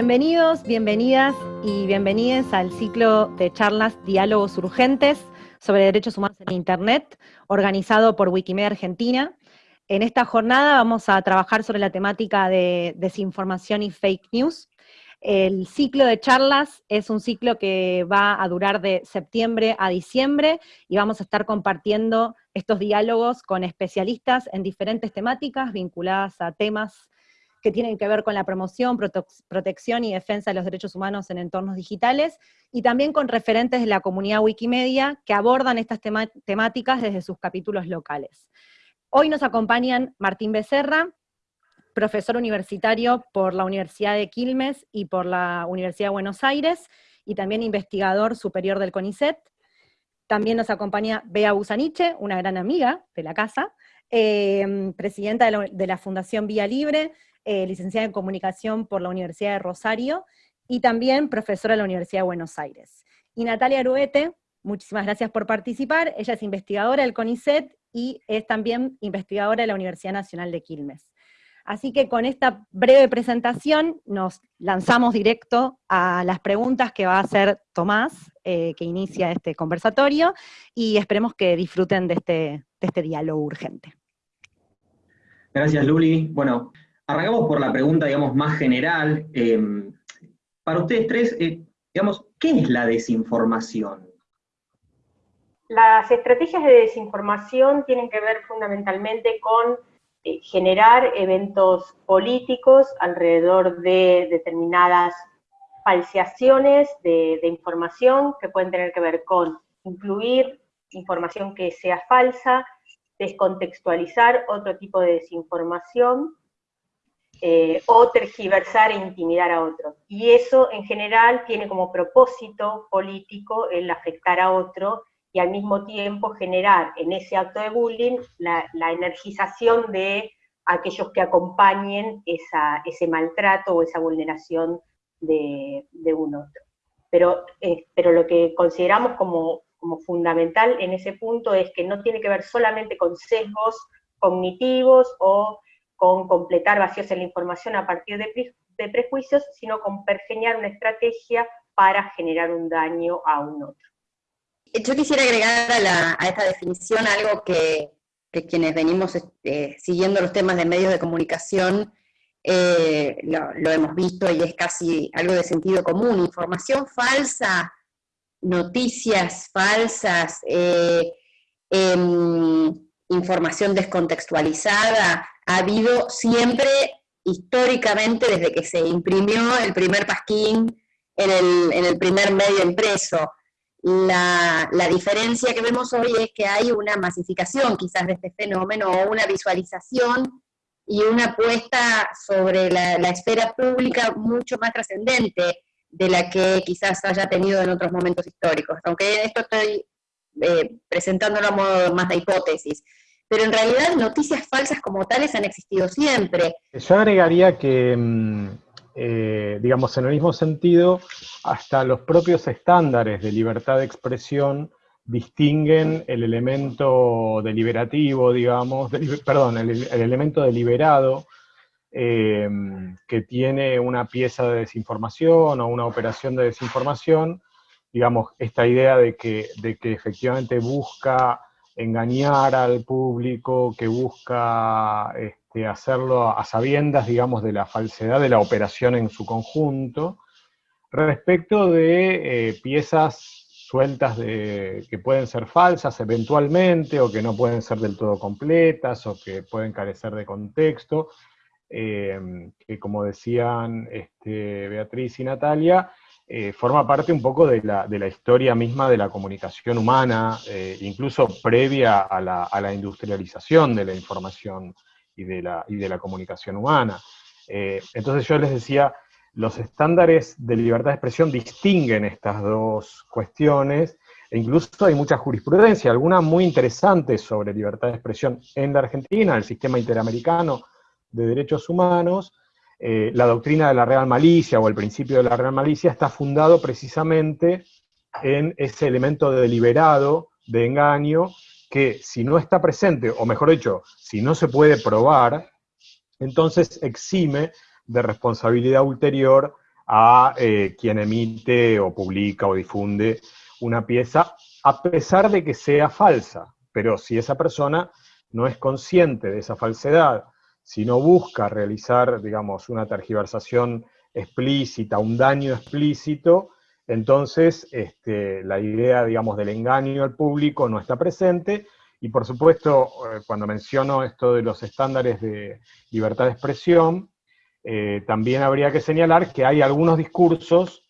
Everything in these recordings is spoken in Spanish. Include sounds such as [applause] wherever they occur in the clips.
Bienvenidos, bienvenidas y bienvenidas al ciclo de charlas Diálogos Urgentes sobre Derechos Humanos en Internet, organizado por Wikimedia Argentina. En esta jornada vamos a trabajar sobre la temática de desinformación y fake news. El ciclo de charlas es un ciclo que va a durar de septiembre a diciembre y vamos a estar compartiendo estos diálogos con especialistas en diferentes temáticas vinculadas a temas que tienen que ver con la promoción, protección y defensa de los derechos humanos en entornos digitales, y también con referentes de la comunidad Wikimedia que abordan estas temáticas desde sus capítulos locales. Hoy nos acompañan Martín Becerra, profesor universitario por la Universidad de Quilmes y por la Universidad de Buenos Aires, y también investigador superior del CONICET. También nos acompaña Bea Busaniche, una gran amiga de la casa, eh, presidenta de la, de la Fundación Vía Libre, eh, licenciada en Comunicación por la Universidad de Rosario, y también profesora de la Universidad de Buenos Aires. Y Natalia Aruete, muchísimas gracias por participar, ella es investigadora del CONICET y es también investigadora de la Universidad Nacional de Quilmes. Así que con esta breve presentación nos lanzamos directo a las preguntas que va a hacer Tomás, eh, que inicia este conversatorio, y esperemos que disfruten de este, de este diálogo urgente. Gracias, Luli. Bueno, arrancamos por la pregunta, digamos, más general. Em, para ustedes tres, eh, digamos, ¿qué es la desinformación? Las estrategias de desinformación tienen que ver fundamentalmente con eh, generar eventos políticos alrededor de determinadas falseaciones de, de información que pueden tener que ver con incluir información que sea falsa, descontextualizar otro tipo de desinformación, eh, o tergiversar e intimidar a otros. Y eso en general tiene como propósito político el afectar a otro y al mismo tiempo generar en ese acto de bullying la, energización de aquellos que acompañen ese maltrato o esa vulneración de, un otro. Pero, eh, pero lo que consideramos como, como fundamental en ese punto es que no tiene que ver solamente con sesgos cognitivos o con completar vacíos en la información a partir de, prejuicios, sino con pergeñar una estrategia para generar un daño a un otro. Yo quisiera agregar a, esta definición algo que, quienes venimos este, siguiendo los temas de medios de comunicación eh, lo, hemos visto y es casi algo de sentido común. Información falsa, noticias falsas, eh, em, información descontextualizada, ha habido siempre, históricamente, desde que se imprimió el primer pasquín en el, primer medio impreso. La, diferencia que vemos hoy es que hay una masificación quizás de este fenómeno, o una visualización y una apuesta sobre la, esfera pública mucho más trascendente de la que quizás haya tenido en otros momentos históricos. Aunque esto estoy eh, presentándolo a modo más de hipótesis pero en realidad noticias falsas como tales han existido siempre. Yo agregaría que, mm, eh, digamos, en el mismo sentido, hasta los propios estándares de libertad de expresión distinguen el elemento deliberativo, digamos, perdón, el, elemento deliberado eh, que tiene una pieza de desinformación o una operación de desinformación, digamos, esta idea de que, de que efectivamente busca engañar al público, que busca este, hacerlo a sabiendas, digamos, de la falsedad de la operación en su conjunto, respecto de eh, piezas sueltas de, que pueden ser falsas eventualmente, o que no pueden ser del todo completas, o que pueden carecer de contexto, eh, que como decían este, Beatriz y Natalia, eh, forma parte un poco de la, historia misma de la comunicación humana, eh, incluso previa a la, industrialización de la información y de la, y de la comunicación humana. Eh, entonces yo les decía, los estándares de libertad de expresión distinguen estas dos cuestiones, e incluso hay mucha jurisprudencia, alguna muy interesante sobre libertad de expresión en la Argentina, el sistema interamericano de derechos humanos, eh, la doctrina de la real malicia o el principio de la real malicia está fundado precisamente en ese elemento deliberado de engaño que si no está presente, o mejor dicho, si no se puede probar, entonces exime de responsabilidad ulterior a eh, quien emite o publica o difunde una pieza, a pesar de que sea falsa. Pero si esa persona no es consciente de esa falsedad, si no busca realizar, digamos, una tergiversación explícita, un daño explícito, entonces este, la idea, digamos, del engaño al público no está presente, y por supuesto, eh, cuando menciono esto de los estándares de libertad de expresión, eh, también habría que señalar que hay algunos discursos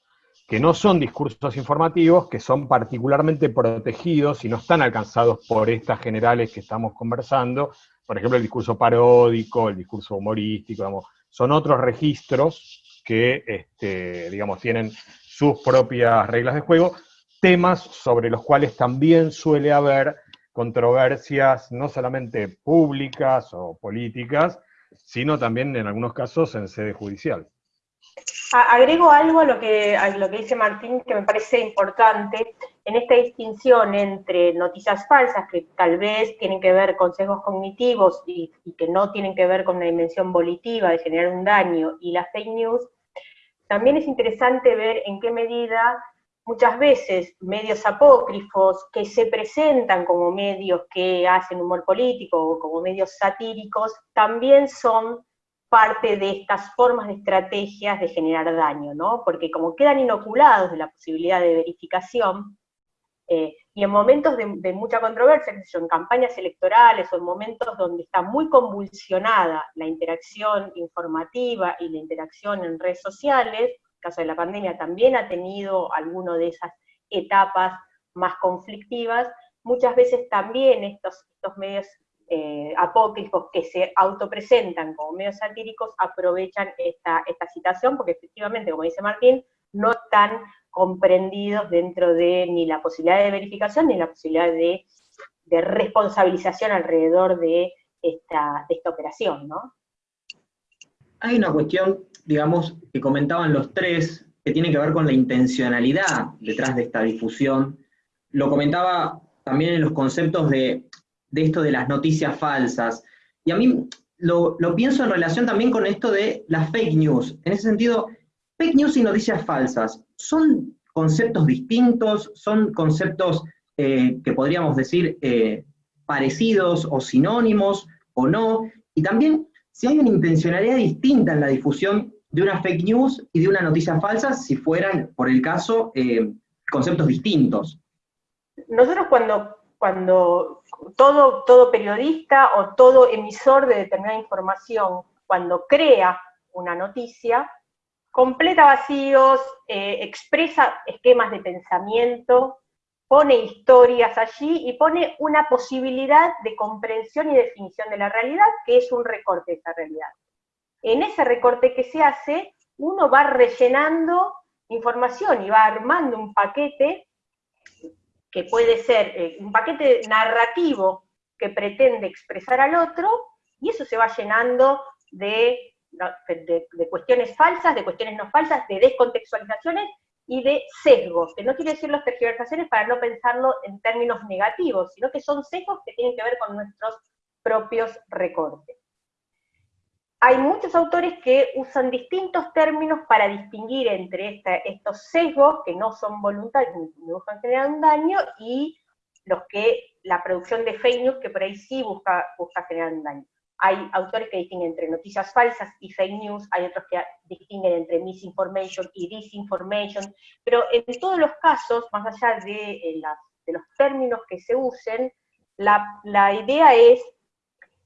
que no son discursos informativos, que son particularmente protegidos y no están alcanzados por estas generales que estamos conversando, por ejemplo, el discurso paródico, el discurso humorístico, son otros registros que, este, digamos, tienen sus propias reglas de juego, temas sobre los cuales también suele haber controversias no solamente públicas o políticas, sino también en algunos casos en sede judicial. Agrego algo a lo que, a lo que dice Martín que me parece importante en esta distinción entre noticias falsas que tal vez tienen que ver con sesgos cognitivos y, que no tienen que ver con una dimensión volitiva de generar un daño y las fake news, también es interesante ver en qué medida muchas veces medios apócrifos que se presentan como medios que hacen humor político o como medios satíricos, también son parte de estas formas de estrategias de generar daño, ¿no? Porque como quedan inoculados de la posibilidad de verificación, eh, y en momentos de, mucha controversia, en campañas electorales o en momentos donde está muy convulsionada la interacción informativa y la interacción en redes sociales, caso de la pandemia también ha tenido alguna de esas etapas más conflictivas, muchas veces también estos medios eh, apócrifos que se autopresentan como medios satíricos aprovechan esta, esta situación, porque efectivamente, como dice Martín, no están comprendidos dentro de ni la posibilidad de verificación ni la posibilidad de, de responsabilización alrededor de esta, de esta operación, ¿no? Hay una cuestión, digamos, que comentaban los tres, que tiene que ver con la intencionalidad detrás de esta difusión. Lo comentaba también en los conceptos de, esto de las noticias falsas. Y a mí lo, pienso en relación también con esto de las fake news. En ese sentido, fake news y noticias falsas, ¿son conceptos distintos? ¿Son conceptos eh, que podríamos decir eh, parecidos o sinónimos o no? Y también, si hay una intencionalidad distinta en la difusión de una fake news y de una noticia falsa, si fueran, por el caso, eh, conceptos distintos. Nosotros cuando, cuando todo, todo periodista o todo emisor de determinada información, cuando crea una noticia, completa vacíos, eh, expresa esquemas de pensamiento, pone historias allí y pone una posibilidad de comprensión y definición de la realidad, que es un recorte de esa realidad. En ese recorte que se hace, uno va rellenando información y va armando un paquete que puede ser eh, un paquete narrativo que pretende expresar al otro, y eso se va llenando de, de, de cuestiones falsas, de cuestiones no falsas, de descontextualizaciones, y de sesgos, que no quiere decir las tergiversaciones para no pensarlo en términos negativos, sino que son sesgos que tienen que ver con nuestros propios recortes. Hay muchos autores que usan distintos términos para distinguir entre estos sesgos, que no son voluntarios ni buscan generar un daño, y los que la producción de fake news, que por ahí sí busca, busca generar un daño. Hay autores que distinguen entre noticias falsas y fake news, hay otros que distinguen entre misinformation y disinformation, pero en todos los casos, más allá de, eh, los términos que se usen, la, idea es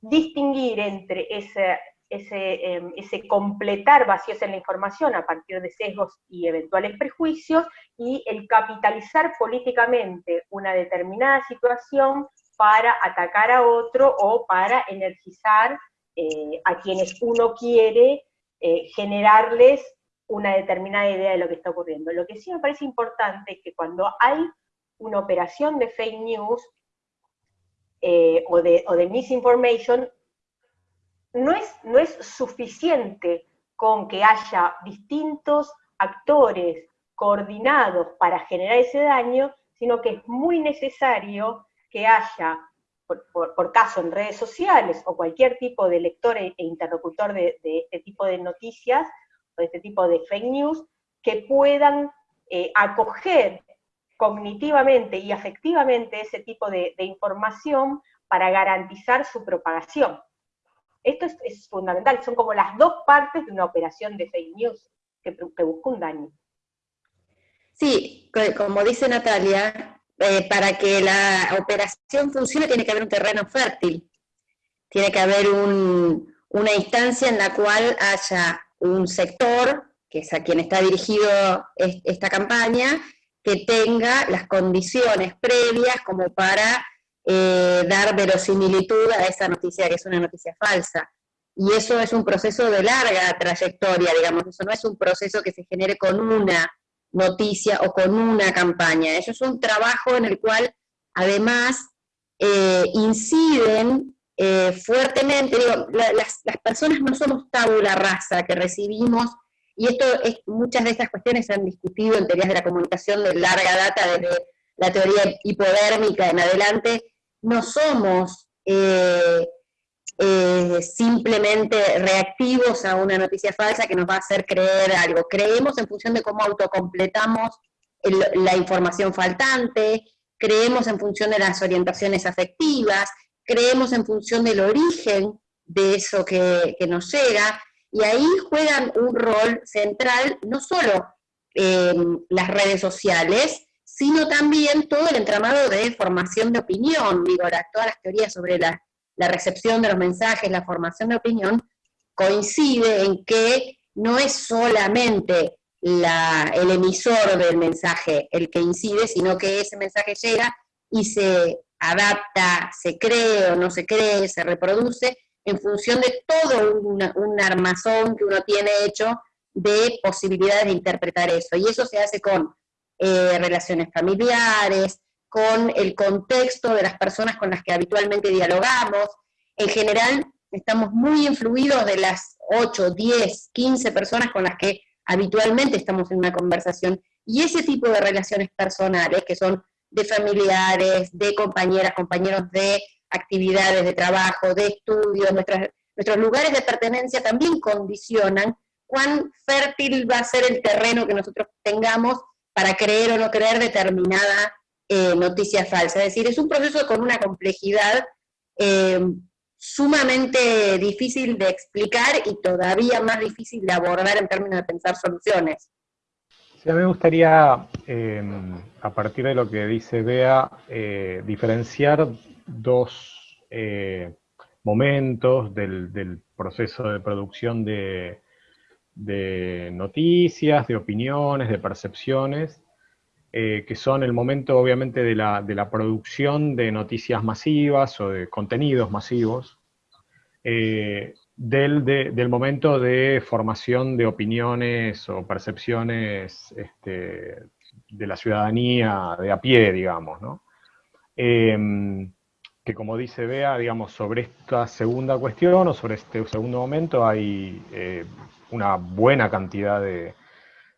distinguir entre ese, ese, em, ese, completar vacíos en la información a partir de sesgos y eventuales prejuicios, y el capitalizar políticamente una determinada situación para atacar a otro o para energizar eh, a quienes uno quiere eh, generarles una determinada idea de lo que está ocurriendo. Lo que sí me parece importante es que cuando hay una operación de fake news eh, o, de, o, de, misinformation, no es, suficiente con que haya distintos actores coordinados para generar ese daño, sino que es muy necesario que haya, por, caso en redes sociales o cualquier tipo de lector e, e interlocutor de, este tipo de noticias o de este tipo de fake news, que puedan eh, acoger cognitivamente y afectivamente ese tipo de, información para garantizar su propagación. Esto es, fundamental, son como las dos partes de una operación de fake news que, busca un daño. Sí, como dice Natalia, eh, para que la operación funcione tiene que haber un terreno fértil, tiene que haber una instancia en la cual haya un sector, que es a quien está dirigido esta campaña, que tenga las condiciones previas como para eh, dar verosimilitud a esa noticia que es una noticia falsa. Y eso es un proceso de larga trayectoria, digamos, eso no es un proceso que se genere con una noticia o con una campaña. Eso es un trabajo en el cual además eh, inciden eh, fuertemente, digo, las, personas no somos tabula rasa que recibimos, y esto es, muchas de estas cuestiones se han discutido en teorías de la comunicación de larga data, desde la teoría hipodérmica en adelante, no somos eh, eh, simplemente reactivos a una noticia falsa que nos va a hacer creer algo. Creemos en función de cómo autocompletamos la información faltante, creemos en función de las orientaciones afectivas, creemos en función del origen de eso que, nos llega, y ahí juegan un rol central no solo las redes sociales, sino también todo el entramado de formación de opinión, digo, todas las teorías sobre la la recepción de los mensajes, la formación de opinión, coincide en que no es solamente el emisor del mensaje el que incide, sino que ese mensaje llega y se adapta, se cree o no se cree, se reproduce, en función de todo un, armazón que uno tiene hecho de posibilidades de interpretar eso. Y eso se hace con eh, relaciones familiares, con el contexto de las personas con las que habitualmente dialogamos. En general, estamos muy influidos de las 8, 10, 15 personas con las que habitualmente estamos en una conversación. Y ese tipo de relaciones personales, que son de familiares, de compañeras, compañeros de actividades de trabajo, de estudios, nuestros lugares de pertenencia también condicionan cuán fértil va a ser el terreno que nosotros tengamos para creer o no creer determinada eh, noticia falsa. Es decir, es un proceso con una complejidad eh, sumamente difícil de explicar y todavía más difícil de abordar en términos de pensar soluciones. A mí me gustaría, em, a partir de lo que dice Bea, eh, diferenciar dos momentos del, proceso de producción de, de noticias, de opiniones, de percepciones, eh, que son el momento obviamente de la, producción de noticias masivas o de contenidos masivos, eh, del, momento de formación de opiniones o percepciones este, de la ciudadanía de a pie, digamos, em, que como dice Bea, digamos, sobre esta segunda cuestión o sobre este segundo momento hay eh, una buena cantidad de,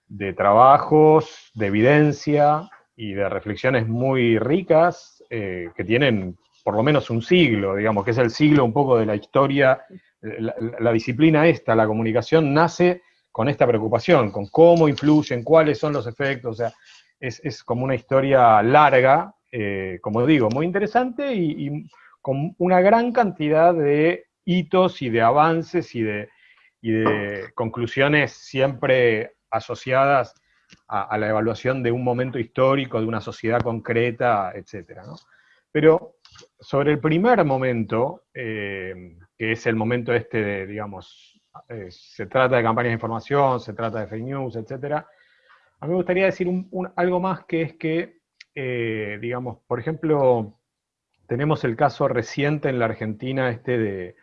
de trabajos, de evidencia y de reflexiones muy ricas eh, que tienen por lo menos un siglo, digamos, que es el siglo un poco de la historia, la, disciplina esta, la comunicación, nace con esta preocupación, con cómo influyen, cuáles son los efectos, o sea, es, como una historia larga, eh, como digo, muy interesante y, con una gran cantidad de hitos y de avances y de, y de conclusiones siempre asociadas a, la evaluación de un momento histórico, de una sociedad concreta, etc. Pero sobre el primer momento, eh, que es el momento este de, digamos, eh, se trata de campañas de información, se trata de fake news, etc., a mí me gustaría decir algo más que es que, eh, digamos, por ejemplo, tenemos el caso reciente en la Argentina este de,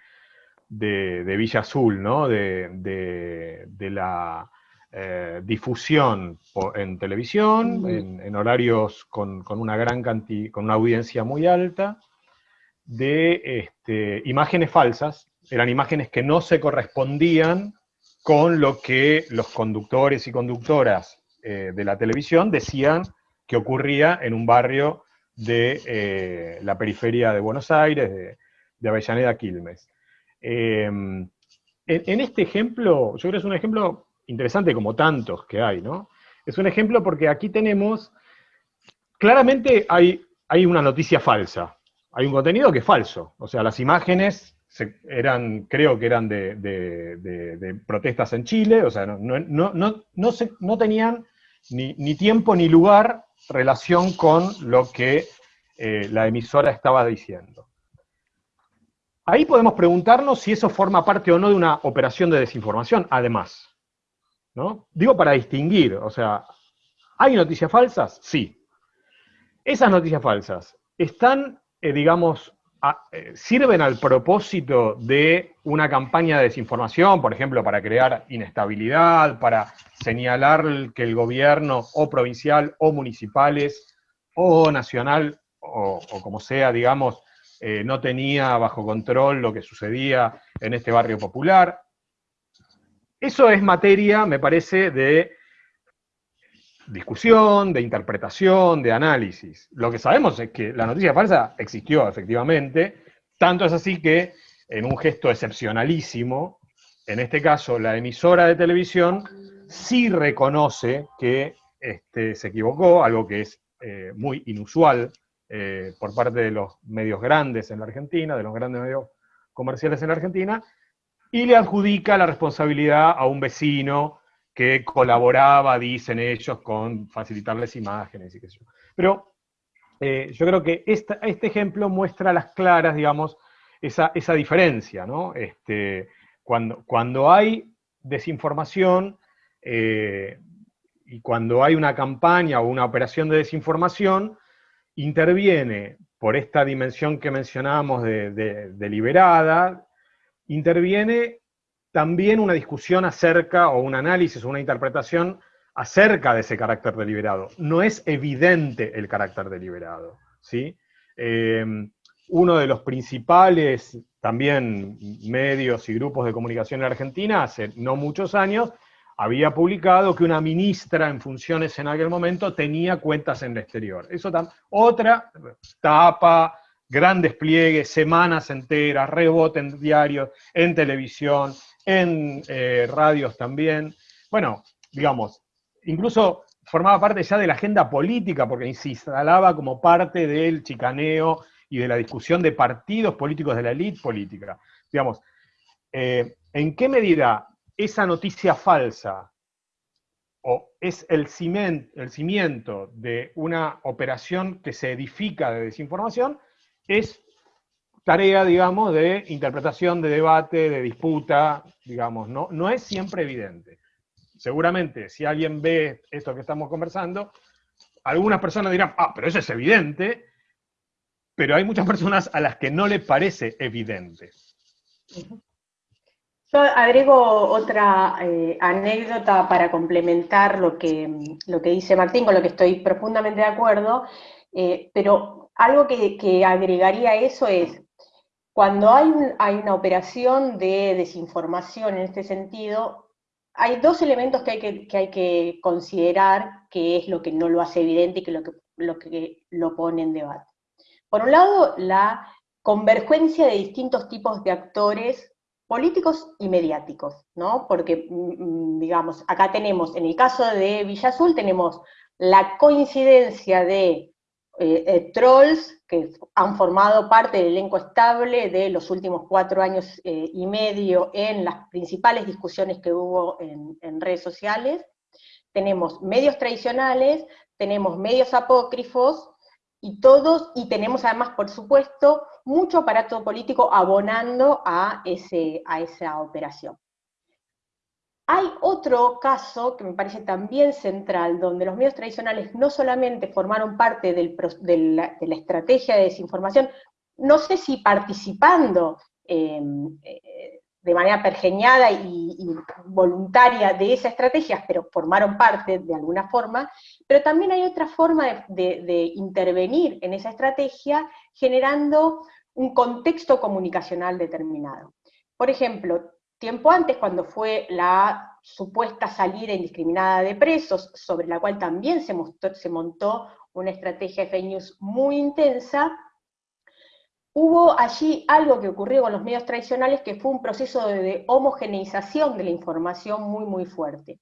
Villa Azul, ¿no? de la eh, difusión en televisión, en, horarios con, una gran cantidad, con una audiencia muy alta, de este, imágenes falsas, eran imágenes que no se correspondían con lo que los conductores y conductoras eh, de la televisión decían que ocurría en un barrio de eh, la periferia de Buenos Aires, de, Avellaneda Quilmes. En, este ejemplo, yo creo que es un ejemplo interesante como tantos que hay, ¿no? es un ejemplo porque aquí tenemos, claramente hay, hay una noticia falsa, hay un contenido que es falso, o sea, las imágenes eran, creo que eran de, protestas en Chile, o sea, no, no, no, no, tenían ni, ni, tiempo ni lugar relación con lo que eh, la emisora estaba diciendo. Ahí podemos preguntarnos si eso forma parte o no de una operación de desinformación, además. ¿no? Digo para distinguir, o sea, ¿hay noticias falsas? Sí. Esas noticias falsas están, eh, digamos, eh, sirven al propósito de una campaña de desinformación, por ejemplo, para crear inestabilidad, para señalar que el gobierno o provincial o municipales o nacional o, como sea, digamos, eh, no tenía bajo control lo que sucedía en este barrio popular. Eso es materia, me parece, de discusión, de interpretación, de análisis. Lo que sabemos es que la noticia falsa existió efectivamente, tanto es así que en un gesto excepcionalísimo, en este caso la emisora de televisión sí reconoce que este, se equivocó, algo que es eh, muy inusual eh, por parte de los medios grandes en la Argentina, de los grandes medios comerciales en la Argentina, y le adjudica la responsabilidad a un vecino que colaboraba, dicen ellos, con facilitarles imágenes y qué yo. Pero eh, yo creo que este ejemplo muestra a las claras, digamos, esa, diferencia, ¿no? Este, cuando, cuando hay desinformación eh, y cuando hay una campaña o una operación de desinformación, interviene por esta dimensión que mencionábamos de deliberada, interviene también una discusión acerca, o un análisis, o una interpretación acerca de ese carácter deliberado. No es evidente el carácter deliberado. ¿sí? Eh, uno de los principales también medios y grupos de comunicación en Argentina, hace no muchos años, había publicado que una ministra en funciones en aquel momento tenía cuentas en el exterior. Eso otra tapa, gran despliegue, semanas enteras, rebote en diarios, en televisión, en eh, radios también. Bueno, digamos, incluso formaba parte ya de la agenda política, porque se instalaba como parte del chicaneo y de la discusión de partidos políticos de la élite política. Digamos, eh, ¿en qué medida esa noticia falsa o es el cimiento, el cimiento de una operación que se edifica de desinformación? Es tarea, digamos, de interpretación, de debate, de disputa, digamos, no, no es siempre evidente. Seguramente, si alguien ve esto que estamos conversando, algunas personas dirán, ah, pero eso es evidente, pero hay muchas personas a las que no le parece evidente. Yo agrego otra eh, anécdota para complementar lo que, lo que dice Martín, con lo que estoy profundamente de acuerdo, eh, pero algo que, que agregaría a eso es, cuando hay, una operación de desinformación en este sentido, hay dos elementos que hay que, considerar que es lo que no lo hace evidente y que lo que, lo que lo pone en debate. Por un lado, la convergencia de distintos tipos de actores políticos y mediáticos, ¿no? Porque, mm, mm, digamos, acá tenemos, en el caso de Villa Azul, tenemos la coincidencia de eh, eh, trolls que han formado parte del elenco estable de los últimos cuatro años eh, y medio en las principales discusiones que hubo en, en, redes sociales. Tenemos medios tradicionales, tenemos medios apócrifos, y todos, y tenemos además, por supuesto, mucho aparato político abonando a, ese, a esa operación. Hay otro caso que me parece también central, donde los medios tradicionales no solamente formaron parte de, la, estrategia de desinformación, no sé si participando em, eh, de manera pergeñada y, voluntaria de esa estrategia, pero formaron parte de alguna forma, pero también hay otra forma de intervenir en esa estrategia generando un contexto comunicacional determinado. Por ejemplo, tiempo antes, cuando fue la supuesta salida indiscriminada de presos, sobre la cual también se, se montó una estrategia de fake news muy intensa, hubo allí algo que ocurrió con los medios tradicionales que fue un proceso de homogeneización de la información muy, muy fuerte.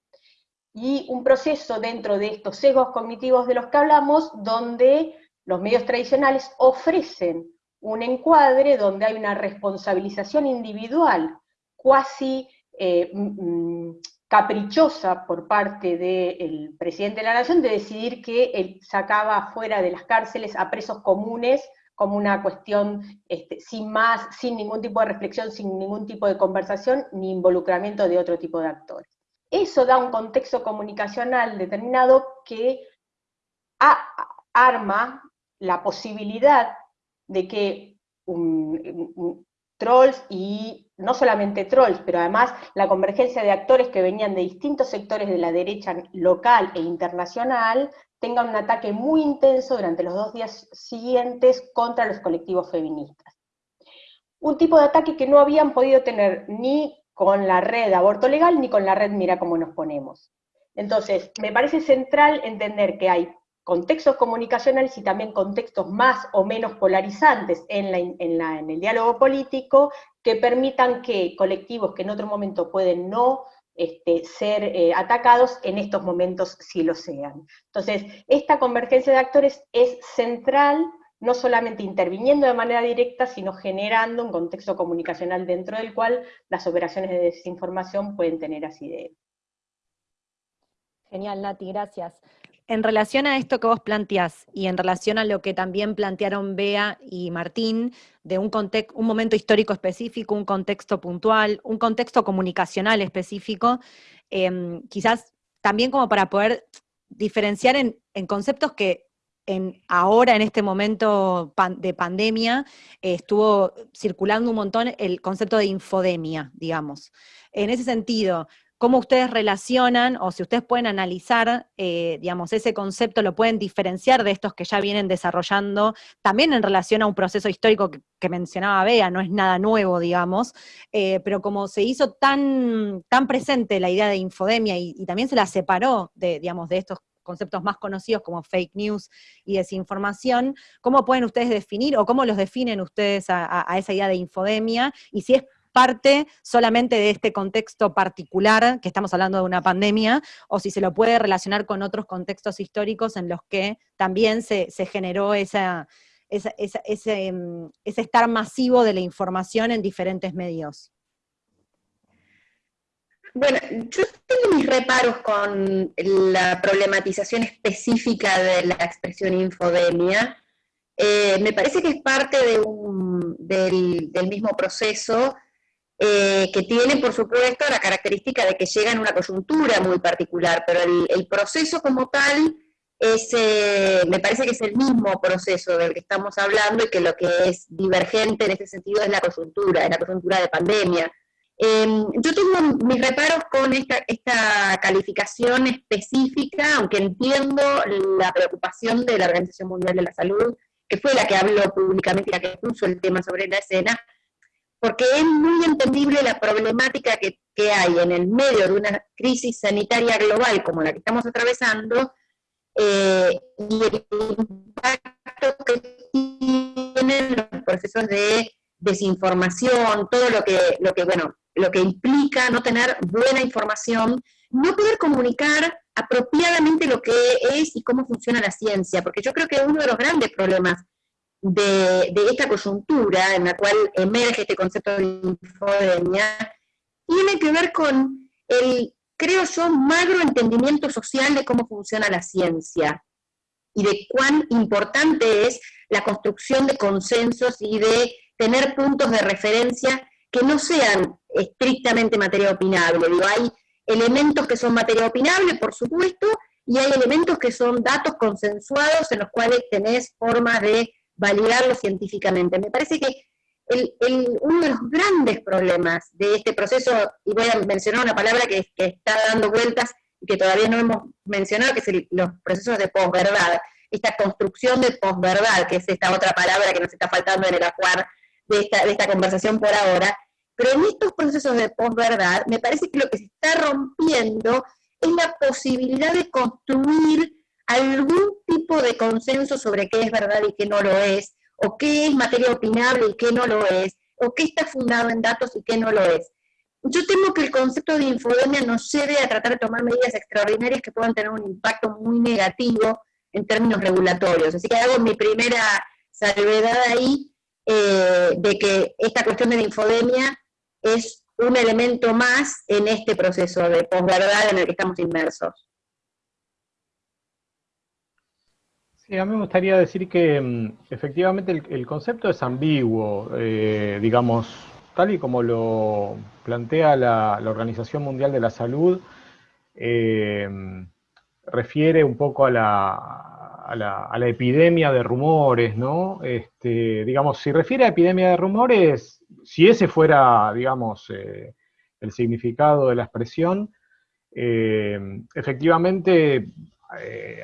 y un proceso dentro de estos sesgos cognitivos de los que hablamos, donde los medios tradicionales ofrecen un encuadre donde hay una responsabilización individual cuasi eh, caprichosa por parte del presidente de la Nación de decidir que él sacaba fuera de las cárceles a presos comunes como una cuestión este, sin más, sin ningún tipo de reflexión, sin ningún tipo de conversación, ni involucramiento de otro tipo de actores. Eso da un contexto comunicacional determinado que arma la posibilidad de que trolls y no solamente trolls, pero además la convergencia de actores que venían de distintos sectores de la derecha local e internacional, tengan un ataque muy intenso durante los dos días siguientes contra los colectivos feministas. Un tipo de ataque que no habían podido tener ni con la red aborto legal ni con la red Mira cómo nos ponemos. Entonces, me parece central entender que hay contextos comunicacionales y también contextos más o menos polarizantes en, el diálogo político que permitan que colectivos que en otro momento pueden no este, ser eh, atacados, en estos momentos sí lo sean. Entonces, esta convergencia de actores es central, no solamente interviniendo de manera directa, sino generando un contexto comunicacional dentro del cual las operaciones de desinformación pueden tener asidero. Genial, Nati, gracias. En relación a esto que vos planteás y en relación a lo que también plantearon Bea y Martín, de un, un momento histórico específico, un contexto puntual, un contexto comunicacional específico, em, quizás también como para poder diferenciar en, conceptos que en, ahora, en este momento de pandemia, estuvo circulando un montón el concepto de infodemia, digamos. En ese sentido, cómo ustedes relacionan, o si ustedes pueden analizar, eh, digamos, ese concepto, lo pueden diferenciar de estos que ya vienen desarrollando, también en relación a un proceso histórico que, mencionaba Bea, no es nada nuevo, digamos, eh, pero como se hizo tan, tan presente la idea de infodemia y, también se la separó de, digamos, de estos conceptos más conocidos como fake news y desinformación, ¿cómo pueden ustedes definir o cómo los definen ustedes a, a esa idea de infodemia? Y si es parte solamente de este contexto particular, que estamos hablando de una pandemia, o si se lo puede relacionar con otros contextos históricos en los que también se, generó esa, ese, mm, ese estar masivo de la información en diferentes medios. Bueno, yo tengo mis reparos con la problematización específica de la expresión infodemia. Eh, me parece que es parte de un, del, del, mismo proceso eh, que tiene, por supuesto, la característica de que llega en una coyuntura muy particular, pero el, proceso como tal es, eh, me parece que es el mismo proceso del que estamos hablando y que lo que es divergente en ese sentido es la coyuntura, es la coyuntura de pandemia. Em, yo tengo mis reparos con esta, esta calificación específica, aunque entiendo la preocupación de la Organización Mundial de la Salud, que fue la que habló públicamente y la que puso el tema sobre la escena, porque es muy entendible la problemática que, hay en el medio de una crisis sanitaria global como la que estamos atravesando, eh, y el impacto que tienen los procesos de desinformación, todo lo que, lo que, bueno, lo que implica no tener buena información, no poder comunicar apropiadamente lo que es y cómo funciona la ciencia, porque yo creo que uno de los grandes problemas de, esta coyuntura en la cual emerge este concepto de infodemia, tiene que ver con el, creo yo, magro entendimiento social de cómo funciona la ciencia y de cuán importante es la construcción de consensos y de tener puntos de referencia que no sean estrictamente materia opinable. Digo, hay elementos que son materia opinable, por supuesto, y hay elementos que son datos consensuados en los cuales tenés formas de validarlo científicamente. Me parece que uno de los grandes problemas de este proceso, y voy a mencionar una palabra que, está dando vueltas y que todavía no hemos mencionado, que es los procesos de posverdad, esta construcción de posverdad, que es esta otra palabra que nos está faltando en el acuar de esta, de esta conversación por ahora, pero en estos procesos de posverdad me parece que lo que se está rompiendo es la posibilidad de construir algún tipo de consenso sobre qué es verdad y qué no lo es, o qué es materia opinable y qué no lo es, o qué está fundado en datos y qué no lo es. yo temo que el concepto de infodemia nos lleve a tratar de tomar medidas extraordinarias que puedan tener un impacto muy negativo en términos regulatorios. Así que hago mi primera salvedad ahí eh, de que esta cuestión de infodemia es un elemento más en este proceso de posverdad en el que estamos inmersos. A mí me gustaría decir que mm, efectivamente el, concepto es ambiguo, eh, digamos, tal y como lo plantea la, Organización Mundial de la Salud, eh, refiere un poco a la, epidemia de rumores, ¿no? Este, digamos, si refiere a epidemia de rumores, si ese fuera, digamos, eh, el significado de la expresión, efectivamente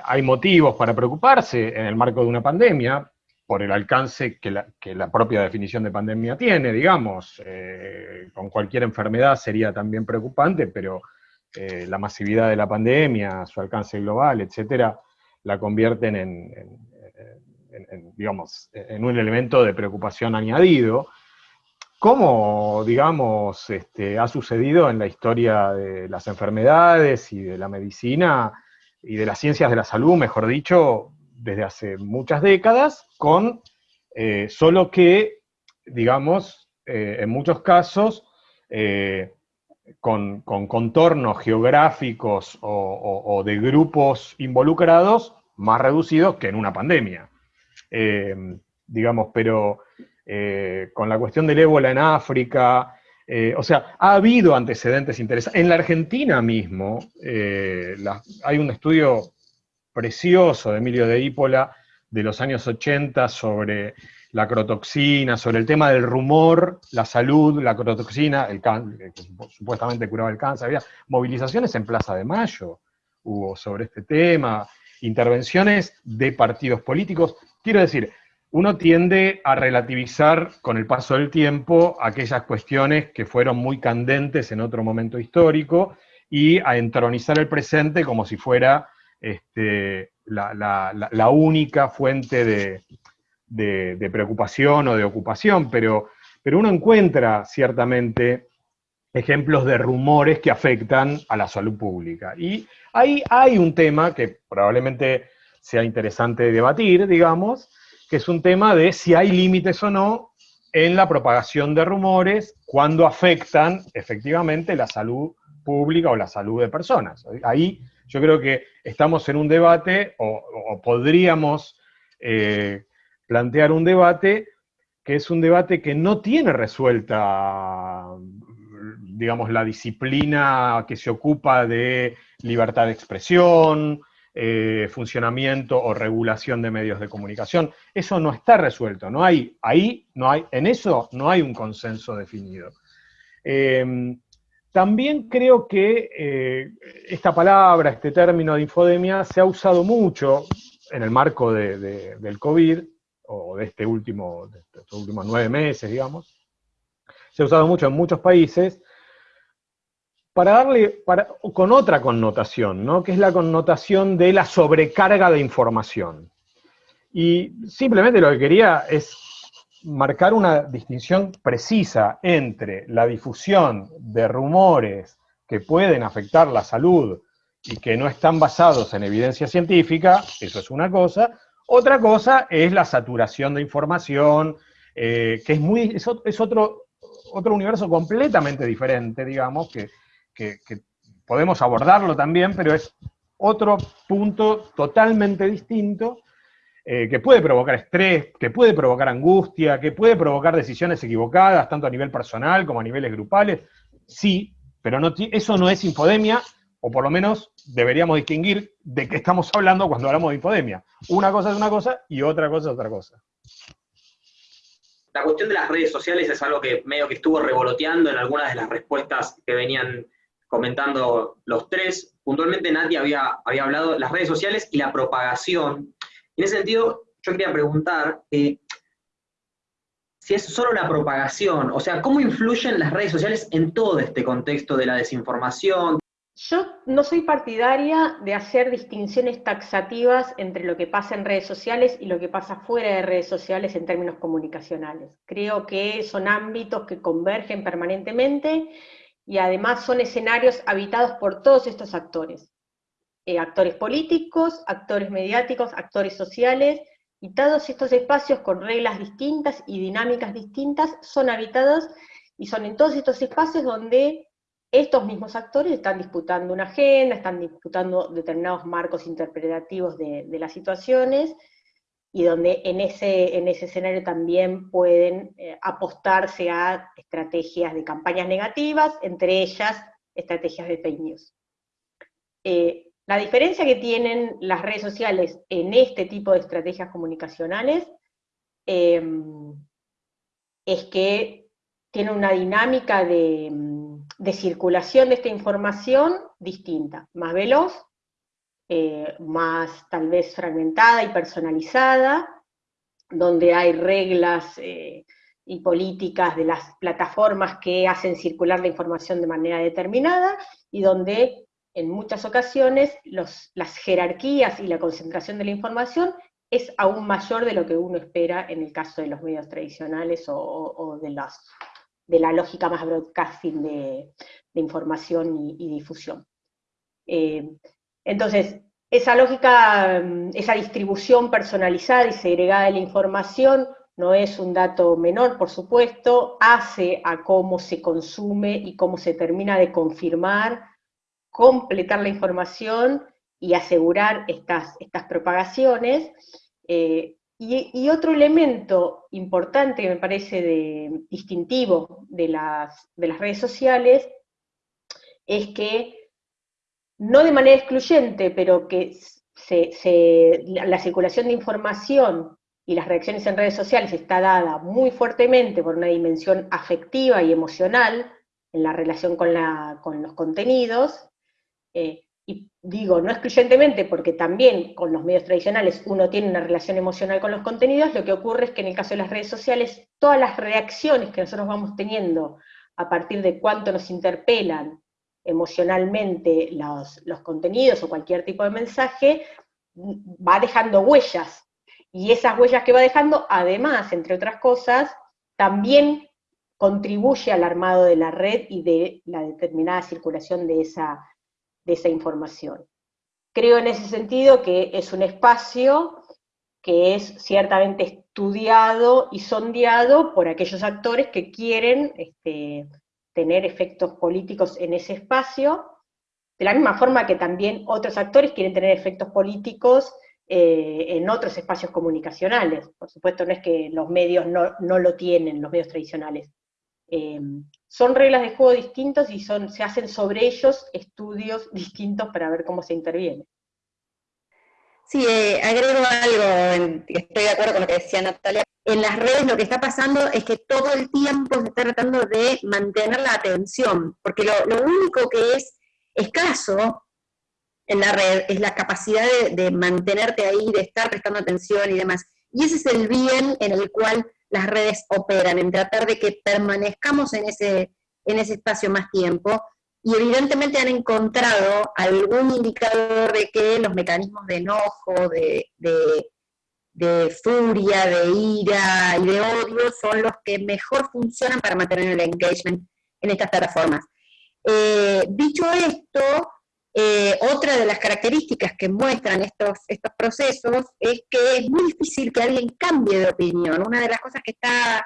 hay motivos para preocuparse en el marco de una pandemia, por el alcance que la, propia definición de pandemia tiene, digamos. Eh, con cualquier enfermedad sería también preocupante, pero eh, la masividad de la pandemia, su alcance global, etcétera, la convierten en, digamos, en un elemento de preocupación añadido, como, digamos, este, ha sucedido en la historia de las enfermedades y de la medicina y de las ciencias de la salud, mejor dicho, desde hace muchas décadas, con eh, solo que, digamos, eh, en muchos casos, eh, con, contornos geográficos o, de grupos involucrados más reducidos que en una pandemia. digamos, pero con la cuestión del ébola en África, o sea, ha habido antecedentes interesantes. En la Argentina mismo, hay un estudio precioso de Emilio de Ípola de los años 80 sobre la crotoxina, sobre el tema del rumor, la salud, la crotoxina, el que supuestamente curaba el cáncer, había movilizaciones en Plaza de Mayo, hubo sobre este tema, intervenciones de partidos políticos. Quiero decir, uno tiende a relativizar con el paso del tiempo aquellas cuestiones que fueron muy candentes en otro momento histórico y a entronizar el presente como si fuera este, la, única fuente de, preocupación o de ocupación, pero, pero uno encuentra ciertamente ejemplos de rumores que afectan a la salud pública. Y ahí hay un tema que probablemente sea interesante debatir, digamos, que es un tema de si hay límites o no en la propagación de rumores cuando afectan efectivamente la salud pública o la salud de personas. Ahí yo creo que estamos en un debate, o, podríamos eh, plantear un debate, que es un debate que no tiene resuelta, digamos, la disciplina que se ocupa de libertad de expresión, eh, funcionamiento o regulación de medios de comunicación. Eso no está resuelto, no hay, ahí no hay, en eso no hay un consenso definido. Eh, también creo que eh, esta palabra, este término de infodemia, se ha usado mucho en el marco del COVID, o de, este último, de estos últimos nueve meses, digamos. Se ha usado mucho en muchos países, para darle, con otra connotación, ¿no? que es la connotación de la sobrecarga de información. Y simplemente lo que quería es marcar una distinción precisa entre la difusión de rumores que pueden afectar la salud y que no están basados en evidencia científica, eso es una cosa. Otra cosa es la saturación de información, eh, que es, muy, es, otro, otro universo completamente diferente, digamos, que, que podemos abordarlo también, pero es otro punto totalmente distinto eh, que puede provocar estrés, que puede provocar angustia, que puede provocar decisiones equivocadas, tanto a nivel personal como a niveles grupales. Sí, pero no, eso no es infodemia, o por lo menos deberíamos distinguir de qué estamos hablando cuando hablamos de infodemia. Una cosa es una cosa y otra cosa es otra cosa. La cuestión de las redes sociales es algo que medio que estuvo revoloteando en algunas de las respuestas que venían comentando los tres. Puntualmente Nadia había, había hablado de las redes sociales y la propagación en ese sentido, yo quería preguntar eh, si es solo la propagación, o sea, ¿cómo influyen las redes sociales en todo este contexto de la desinformación? Yo no soy partidaria de hacer distinciones taxativas entre lo que pasa en redes sociales y lo que pasa fuera de redes sociales en términos comunicacionales. Creo que son ámbitos que convergen permanentemente y además son escenarios habitados por todos estos actores. Eh, actores políticos, actores mediáticos, actores sociales, y todos estos espacios con reglas distintas y dinámicas distintas son habitados y son en todos estos espacios donde estos mismos actores están disputando una agenda, están disputando determinados marcos interpretativos de, las situaciones, y donde en ese, en ese escenario también pueden eh, apostarse a estrategias de campañas negativas, entre ellas estrategias de fake news. Eh, la diferencia que tienen las redes sociales en este tipo de estrategias comunicacionales em, es que tienen una dinámica de, circulación de esta información distinta, más veloz, eh, más tal vez fragmentada y personalizada, donde hay reglas eh, y políticas de las plataformas que hacen circular la información de manera determinada, y donde en muchas ocasiones las jerarquías y la concentración de la información es aún mayor de lo que uno espera en el caso de los medios tradicionales o, de, la lógica más broadcasting de, información y, difusión. Eh, entonces, esa lógica, mm, esa distribución personalizada y segregada de la información no es un dato menor, por supuesto, hace a cómo se consume y cómo se termina de confirmar completar la información y asegurar estas, estas propagaciones. Eh, y, otro elemento importante que me parece de, distintivo de las, de las redes sociales es que, no de manera excluyente, pero que la circulación de información y las reacciones en redes sociales está dada muy fuertemente por una dimensión afectiva y emocional en la relación con, la, con los contenidos, eh, y digo, no excluyentemente, porque también con los medios tradicionales uno tiene una relación emocional con los contenidos, lo que ocurre es que en el caso de las redes sociales, todas las reacciones que nosotros vamos teniendo a partir de cuánto nos interpelan emocionalmente los, los contenidos o cualquier tipo de mensaje, va dejando huellas. Y esas huellas que va dejando, además, entre otras cosas, también contribuye al armado de la red y de la determinada circulación de esa, de esa información. Creo en ese sentido que es un espacio que es ciertamente estudiado y sondeado por aquellos actores que quieren este, tener efectos políticos en ese espacio, de la misma forma que también otros actores quieren tener efectos políticos eh, en otros espacios comunicacionales. Por supuesto, no es que los medios no, no lo tienen, los medios tradicionales. Eh, son reglas de juego distintos y son, se hacen sobre ellos estudios [laughs] distintos para ver cómo se interviene. Sí, eh, agrego algo, estoy de acuerdo con lo que decía Natalia. En las redes lo que está pasando es que todo el tiempo se está tratando de mantener la atención, porque lo, único que es escaso en la red es la capacidad de, de mantenerte ahí, de estar prestando atención y demás. Y ese es el bien en el cual las redes operan, en tratar de que permanezcamos en ese, en ese espacio más tiempo, y evidentemente han encontrado algún indicador de que los mecanismos de enojo, de, de, furia, de ira y de odio son los que mejor funcionan para mantener el engagement en estas plataformas. Eh, dicho esto, eh, otra de las características que muestran estos, estos procesos es que es muy difícil que alguien cambie de opinión. Una de las cosas que está,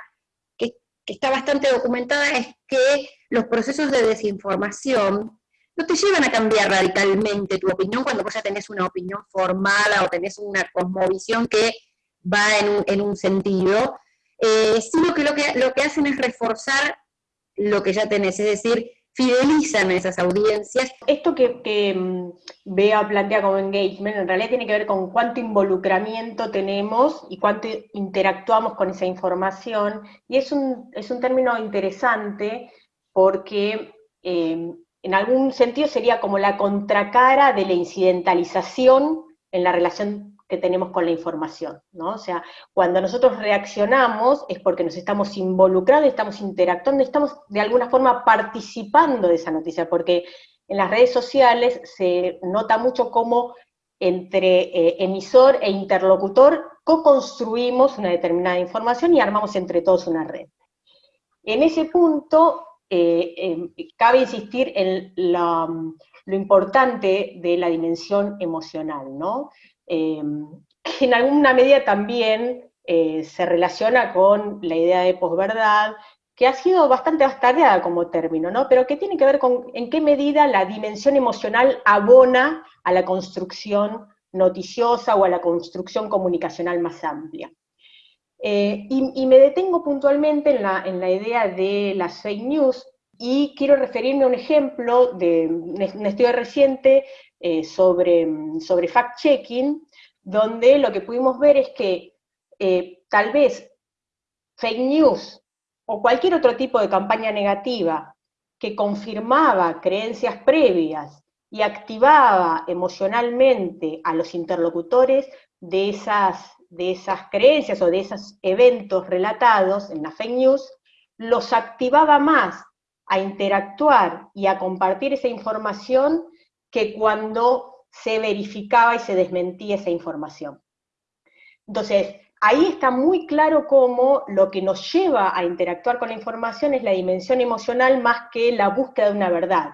que, está bastante documentada es que los procesos de desinformación no te llevan a cambiar radicalmente tu opinión cuando vos ya tenés una opinión formada o tenés una cosmovisión que va en un, en un sentido, eh, sino que lo, que lo que hacen es reforzar lo que ya tenés, es decir, fidelizan a esas audiencias. Esto que, que mm, Bea plantea como engagement en realidad tiene que ver con cuánto involucramiento tenemos y cuánto interactuamos con esa información, y es un, es un término interesante porque eh, en algún sentido sería como la contracara de la incidentalización en la relación que tenemos con la información, ¿no? O sea, cuando nosotros reaccionamos es porque nos estamos involucrando, estamos interactuando, estamos de alguna forma participando de esa noticia, porque en las redes sociales se nota mucho cómo entre eh, emisor e interlocutor co-construimos una determinada información y armamos entre todos una red. En ese punto, eh, em, cabe insistir en lo importante de la dimensión emocional, ¿no? Em, que en alguna medida también eh, se relaciona con la idea de posverdad, que ha sido bastante bastardeada como término, ¿no? Pero que tiene que ver con en qué medida la dimensión emocional abona a la construcción noticiosa o a la construcción comunicacional más amplia. Eh, y, me detengo puntualmente en la, en la, idea de las fake news y quiero referirme a un ejemplo de un estudio reciente eh, sobre, sobre fact-checking, donde lo que pudimos ver es que eh, tal vez fake news o cualquier otro tipo de campaña negativa que confirmaba creencias previas y activaba emocionalmente a los interlocutores de esas de esas creencias o de esos eventos relatados en la fake news, los activaba más a interactuar y a compartir esa información que cuando se verificaba y se desmentía esa información. Entonces, ahí está muy claro cómo lo que nos lleva a interactuar con la información es la dimensión emocional más que la búsqueda de una verdad.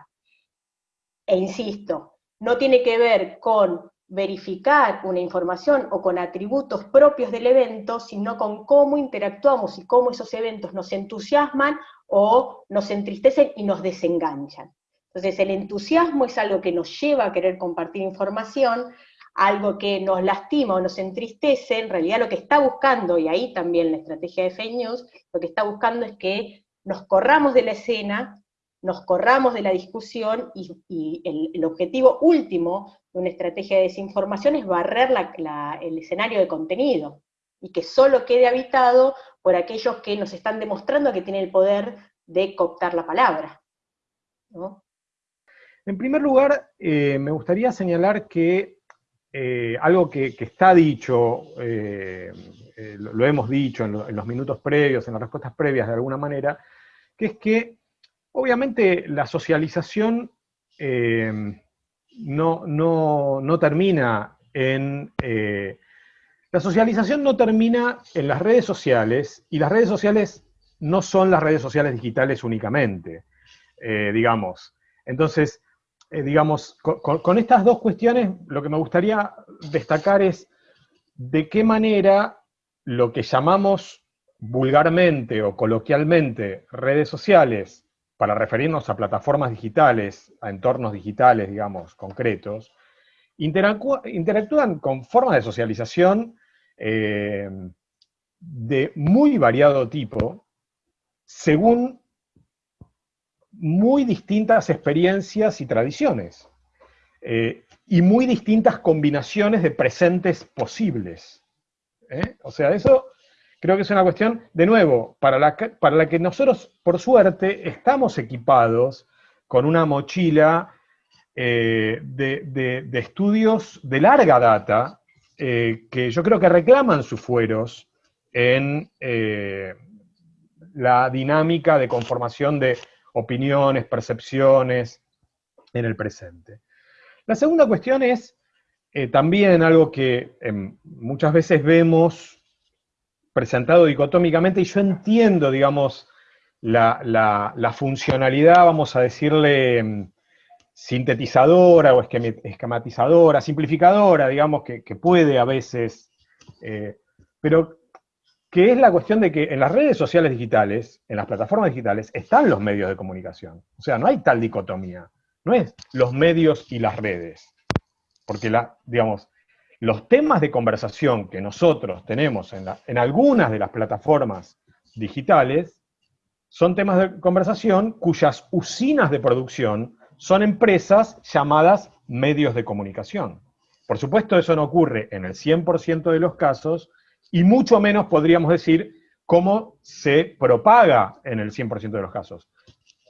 E insisto, no tiene que ver con verificar una información o con atributos propios del evento, sino con cómo interactuamos y cómo esos eventos nos entusiasman o nos entristecen y nos desenganchan. Entonces el entusiasmo es algo que nos lleva a querer compartir información, algo que nos lastima o nos entristece, en realidad lo que está buscando, y ahí también la estrategia de fake news, lo que está buscando es que nos corramos de la escena, nos corramos de la discusión y, el, objetivo último de una estrategia de desinformación es barrer el escenario de contenido y que solo quede habitado por aquellos que nos están demostrando que tienen el poder de cooptar la palabra. En primer lugar, eh, me gustaría señalar que eh, algo que, está dicho, eh, lo, hemos dicho en, en, los minutos previos, en las respuestas previas de alguna manera, que es que Obviamente la socialización eh, no, termina en... Eh, la socialización no termina en las redes sociales, y las redes sociales no son las redes sociales digitales únicamente, eh, digamos. Entonces, digamos, con, estas dos cuestiones, lo que me gustaría destacar es de qué manera lo que llamamos vulgarmente o coloquialmente redes sociales para referirnos a plataformas digitales, a entornos digitales, digamos, concretos, interactúan con formas de socialización eh, de muy variado tipo, según muy distintas experiencias y tradiciones, eh, y muy distintas combinaciones de presentes posibles. ¿eh? O sea, eso Creo que es una cuestión, de nuevo, para la, que nosotros, por suerte, estamos equipados con una mochila eh, de, estudios de larga data, eh, que yo creo que reclaman sus fueros en eh, la dinámica de conformación de opiniones, percepciones en el presente. La segunda cuestión es también algo que em, muchas veces vemos presentado dicotómicamente, y yo entiendo, digamos, la, funcionalidad, vamos a decirle, mm, sintetizadora o esquematizadora, simplificadora, digamos, que, puede a veces, eh, pero que es la cuestión de que en las redes sociales digitales, en las plataformas digitales, están los medios de comunicación. O sea, no hay tal dicotomía. No es los medios y las redes. Porque, la, digamos, los temas de conversación que nosotros tenemos en, algunas de las plataformas digitales son temas de conversación cuyas usinas de producción son empresas llamadas medios de comunicación. Por supuesto, eso no ocurre en el 100% de los casos, y mucho menos podríamos decir cómo se propaga en el 100% de los casos.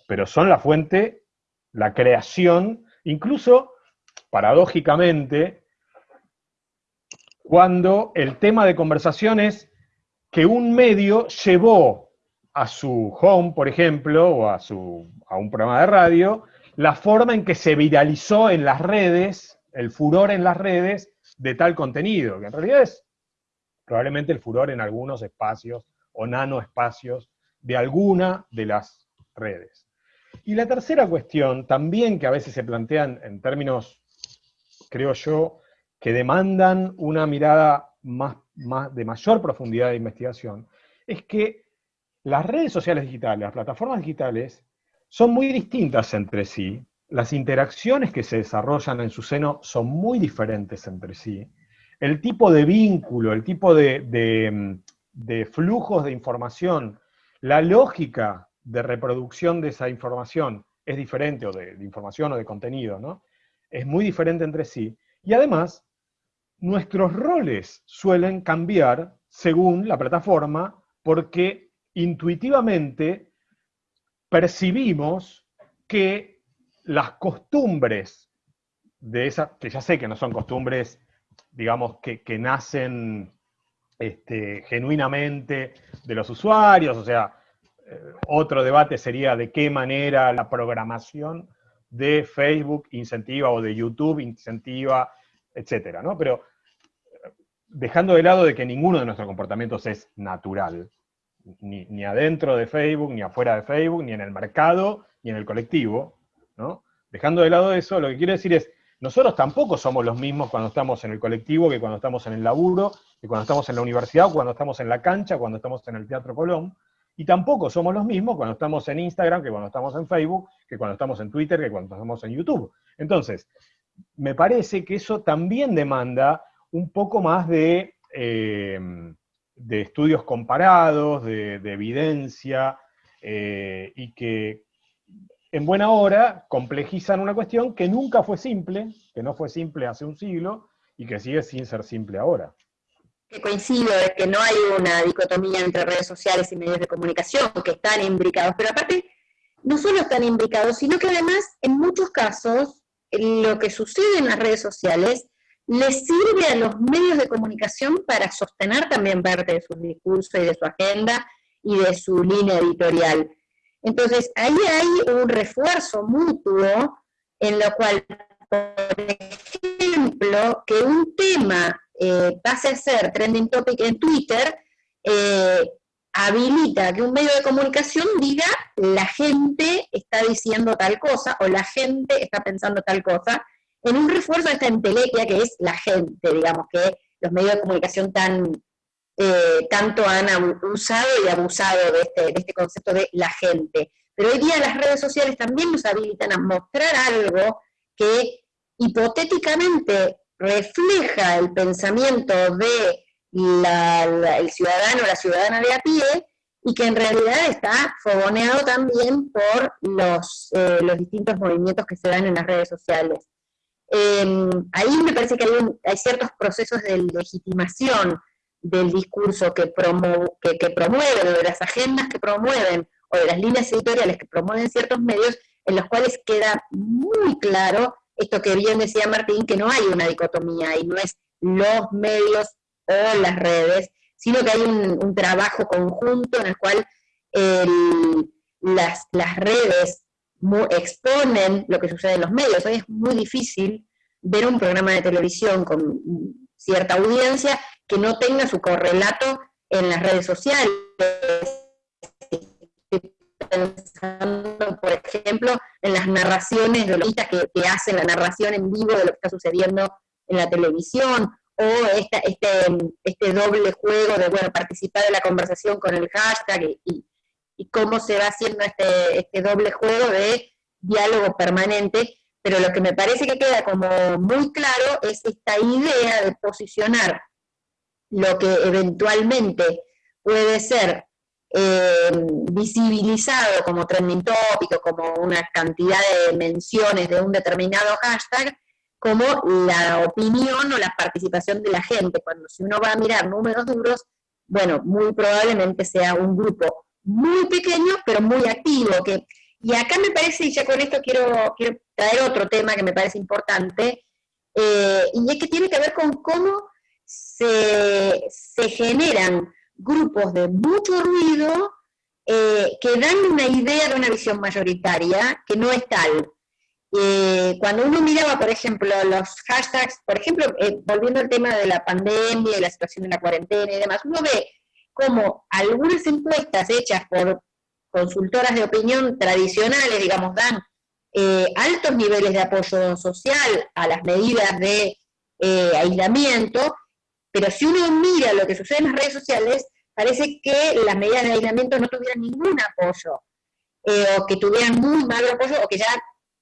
Pero son la fuente, la creación, incluso, paradójicamente, cuando el tema de conversación es que un medio llevó a su home, por ejemplo, o a, su, a un programa de radio, la forma en que se viralizó en las redes, el furor en las redes de tal contenido, que en realidad es probablemente el furor en algunos espacios o nanoespacios de alguna de las redes. Y la tercera cuestión, también que a veces se plantean en términos, creo yo, que demandan una mirada más, de mayor profundidad de investigación, es que las redes sociales digitales, las plataformas digitales, son muy distintas entre sí, las interacciones que se desarrollan en su seno son muy diferentes entre sí, el tipo de vínculo, el tipo de, flujos de información, la lógica de reproducción de esa información es diferente, o de, de, información o de contenido, ¿no? Es muy diferente entre sí. Y además, nuestros roles suelen cambiar según la plataforma, porque intuitivamente percibimos que las costumbres de esas, que ya sé que no son costumbres, digamos, que, nacen este, genuinamente de los usuarios, o sea, eh, otro debate sería de qué manera la programación de Facebook incentiva o de YouTube incentiva, etcétera, ¿no? Pero eh, dejando de lado de que ninguno de nuestros comportamientos es natural, ni, adentro de Facebook, ni afuera de Facebook, ni en el mercado, ni en el colectivo, ¿no? Dejando de lado eso, lo que quiero decir es, nosotros tampoco somos los mismos cuando estamos en el colectivo, que cuando estamos en el laburo, que cuando estamos en la universidad, cuando estamos en la cancha, cuando estamos en el Teatro Colón, y tampoco somos los mismos cuando estamos en Instagram, que cuando estamos en Facebook, que cuando estamos en Twitter, que cuando estamos en YouTube. Entonces, me parece que eso también demanda un poco más de... Eh, de estudios comparados, de, evidencia, eh, y que en buena hora complejizan una cuestión que nunca fue simple, que no fue simple hace un siglo, y que sigue sin ser simple ahora. Que coincido de que no hay una dicotomía entre redes sociales y medios de comunicación, que están imbricados, pero aparte, no solo están imbricados, sino que además, en muchos casos, lo que sucede en las redes sociales le sirve a los medios de comunicación para sostener también parte de su discurso y de su agenda y de su línea editorial. Entonces, ahí hay un refuerzo mutuo en lo cual, por ejemplo, que un tema eh, pase a ser trending topic en Twitter, eh, habilita que un medio de comunicación diga la gente está diciendo tal cosa o la gente está pensando tal cosa, en un refuerzo de esta entelequia que es la gente, digamos, que los medios de comunicación tan, eh, tanto han usado y abusado este, de este concepto de la gente. Pero hoy día las redes sociales también nos habilitan a mostrar algo que hipotéticamente refleja el pensamiento de el ciudadano o la ciudadana de a pie, y que en realidad está fogoneado también por los, eh, los distintos movimientos que se dan en las redes sociales. Em, ahí me parece que hay, ciertos procesos de legitimación del discurso que, promueven, o de las agendas que promueven, o de las líneas editoriales que promueven ciertos medios, en los cuales queda muy claro esto que bien decía Martín, que no hay una dicotomía, y no es los medios o las redes, sino que hay un, trabajo conjunto en el cual las, las redes exponen lo que sucede en los medios. Hoy es muy difícil ver un programa de televisión con cierta audiencia que no tenga su correlato en las redes sociales. pensando, por ejemplo, en las narraciones de los que, que hacen la narración en vivo de lo que está sucediendo en la televisión, o este, este doble juego de bueno, participar de la conversación con el hashtag y, cómo se va haciendo este, este doble juego de diálogo permanente, pero lo que me parece que queda como muy claro es esta idea de posicionar lo que eventualmente puede ser eh, visibilizado como trending topic como una cantidad de menciones de un determinado hashtag, como la opinión o la participación de la gente. Cuando si uno va a mirar números duros, bueno, muy probablemente sea un grupo muy pequeño, pero muy activo. Que, y acá me parece, y ya con esto quiero, quiero traer otro tema que me parece importante, eh, y es que tiene que ver con cómo se, generan grupos de mucho ruido eh, que dan una idea de una visión mayoritaria que no es tal. Eh, cuando uno miraba, por ejemplo, los hashtags, por ejemplo, volviendo al tema de la pandemia y la situación de la cuarentena y demás, uno ve como algunas encuestas hechas por, consultoras de opinión tradicionales, digamos, dan eh, altos niveles de apoyo social a las medidas de eh, aislamiento, pero si uno mira lo que sucede en las redes sociales, parece que las medidas de aislamiento no tuvieran ningún apoyo, eh, o que tuvieran muy mal apoyo, o que ya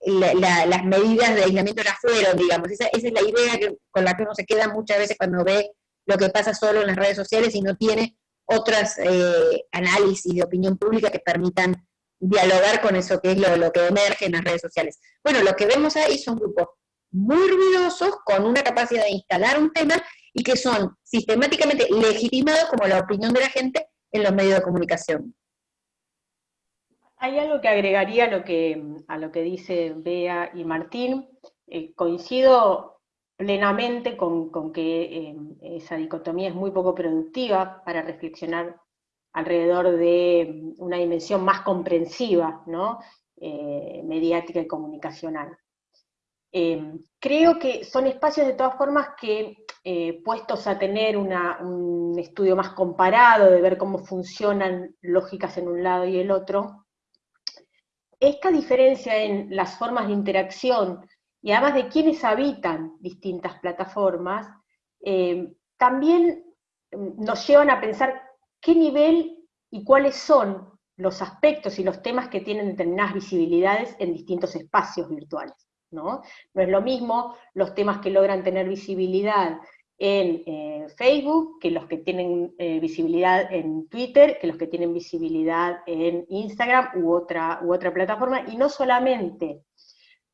las medidas de aislamiento ya fueron, digamos. Esa, es la idea con la que uno se queda muchas veces cuando ve lo que pasa solo en las redes sociales y no tiene otras eh, análisis de opinión pública que permitan dialogar con eso que es lo, que emerge en las redes sociales. Bueno, lo que vemos ahí son grupos muy ruidosos, con una capacidad de instalar un tema, y que son sistemáticamente legitimados como la opinión de la gente en los medios de comunicación. Hay algo que agregaría a lo que, a dice Bea y Martín. Eh, coincido plenamente con, que eh, esa dicotomía es muy poco productiva para reflexionar alrededor de una dimensión más comprensiva, ¿no? Eh, mediática y comunicacional. creo que son espacios de todas formas que, puestos a tener un estudio más comparado, de ver cómo funcionan lógicas en un lado y el otro, esta diferencia en las formas de interacción y además de quienes habitan distintas plataformas, eh, también mm, nos llevan a pensar qué nivel y cuáles son los aspectos y los temas que tienen determinadas visibilidades en distintos espacios virtuales. ¿no? no es lo mismo los temas que logran tener visibilidad en eh, Facebook, que los que tienen eh, visibilidad en Twitter, que los que tienen visibilidad en Instagram u otra, u otra plataforma, y no solamente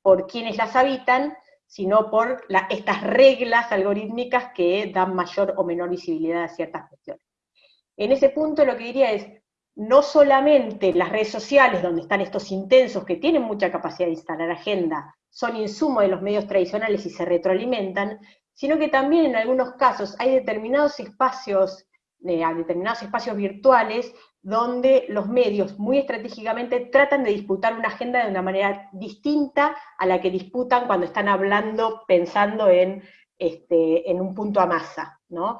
por quienes las habitan, sino por estas reglas algorítmicas que dan mayor o menor visibilidad a ciertas cuestiones. En ese punto lo que diría es, no solamente las redes sociales, donde están estos intensos que tienen mucha capacidad de instalar agenda, son insumo de los medios tradicionales y se retroalimentan, sino que también en algunos casos hay determinados espacios, eh, determinados espacios virtuales donde los medios muy estratégicamente tratan de disputar una agenda de una manera distinta a la que disputan cuando están hablando, pensando en, este, en un punto a masa, ¿no?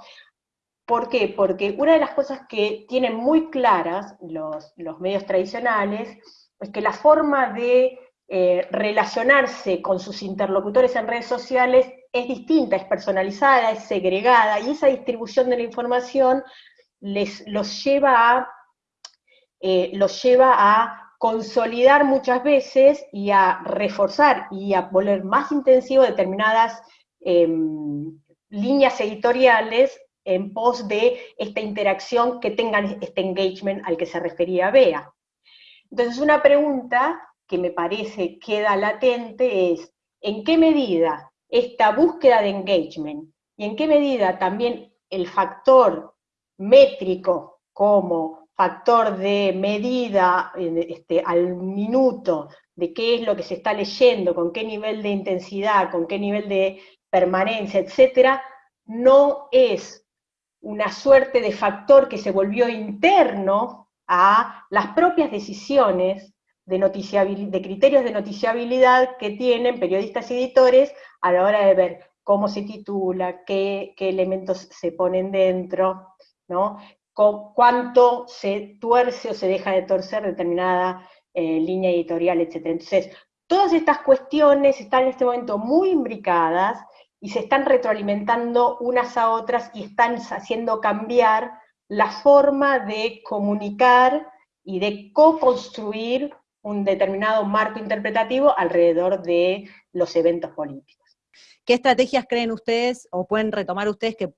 ¿Por qué? Porque una de las cosas que tienen muy claras los, los medios tradicionales es que la forma de eh, relacionarse con sus interlocutores en redes sociales es distinta, es personalizada, es segregada, y esa distribución de la información les, los, lleva a, eh, los lleva a consolidar muchas veces y a reforzar y a volver más intensivo determinadas em, líneas editoriales en pos de esta interacción que tengan este engagement al que se refería Bea. Entonces una pregunta que me parece queda latente es, ¿en qué medida esta búsqueda de engagement y en qué medida también el factor métrico como factor de medida este, al minuto de qué es lo que se está leyendo, con qué nivel de intensidad, con qué nivel de permanencia, etcétera, no es una suerte de factor que se volvió interno a las propias decisiones de, de criterios de noticiabilidad que tienen periodistas y editores a la hora de ver cómo se titula, qué, elementos se ponen dentro, ¿no? cuánto se tuerce o se deja de torcer determinada eh, línea editorial, etc. Entonces, todas estas cuestiones están en este momento muy imbricadas y se están retroalimentando unas a otras y están haciendo cambiar la forma de comunicar y de co-construir un determinado marco interpretativo alrededor de los eventos políticos. ¿Qué estrategias creen ustedes o pueden retomar ustedes que,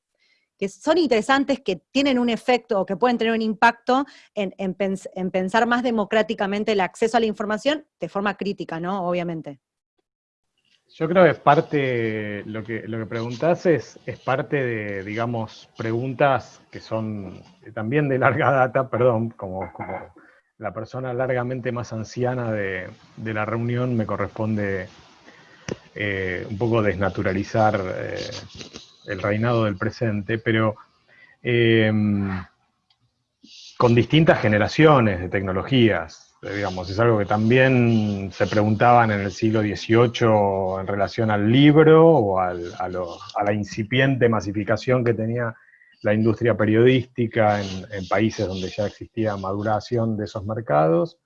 son interesantes, que tienen un efecto o que pueden tener un impacto en, pensar más democráticamente el acceso a la información de forma crítica, ¿no? Obviamente. Yo creo que es parte, lo que, lo que preguntás es, es parte de, digamos, preguntas que son también de larga data, perdón, como, como la persona largamente más anciana de, la reunión, me corresponde eh, un poco desnaturalizar eh, el reinado del presente, pero em, con distintas generaciones de tecnologías, digamos, es algo que también se preguntaban en el siglo XVIII en relación al libro o a la incipiente masificación que tenía la industria periodística en, países donde ya existía maduración de esos mercados,